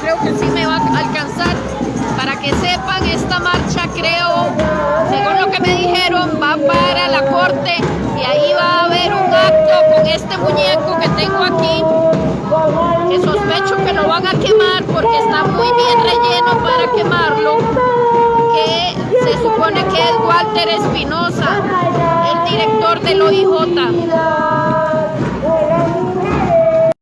creo que sí me va a alcanzar. Para que sepan, esta marcha creo, según lo que me dijeron, va para la corte y ahí va a haber un acto con este muñeco que tengo aquí, que sospecho que lo van a quemar porque está muy bien relleno para quemarlo, que se supone que es Walter Espinosa, el director del OIJ.